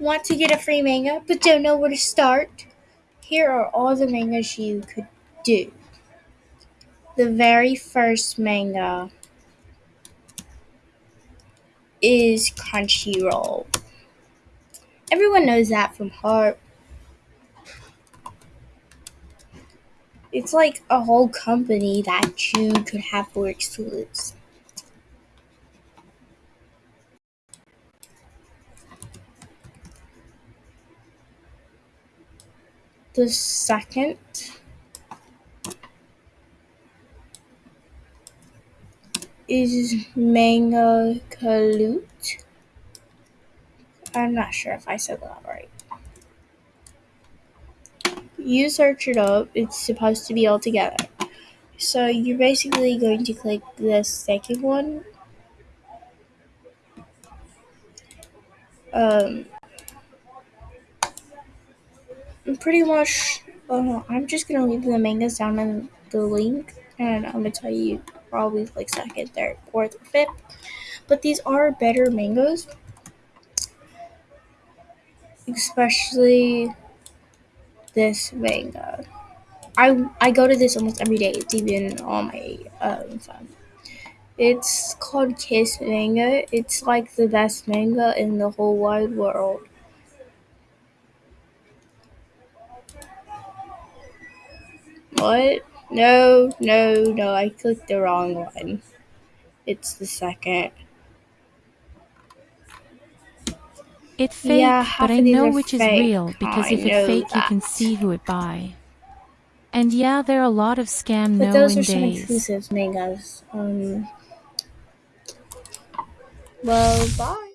Want to get a free manga but don't know where to start? Here are all the mangas you could do. The very first manga is Crunchyroll. Everyone knows that from heart. It's like a whole company that you could have for exclusives. The second is Manga Kalute. I'm not sure if I said that right. You search it up, it's supposed to be all together. So you're basically going to click the second one. Um, pretty much, uh, I'm just gonna leave the mangas down in the link, and I'm gonna tell you probably like second, third, fourth, or fifth. But these are better mangoes, especially this manga. I I go to this almost every day. It's even on my um, phone. It's called Kiss Manga. It's like the best manga in the whole wide world. What? No, no, no. I clicked the wrong one. It's the second. It's fake, Yeah, but I know which is real because I if it's fake, you can see who it by. And yeah, there are a lot of scam But those knowing are some days. exclusive mangas. Um. Well, bye.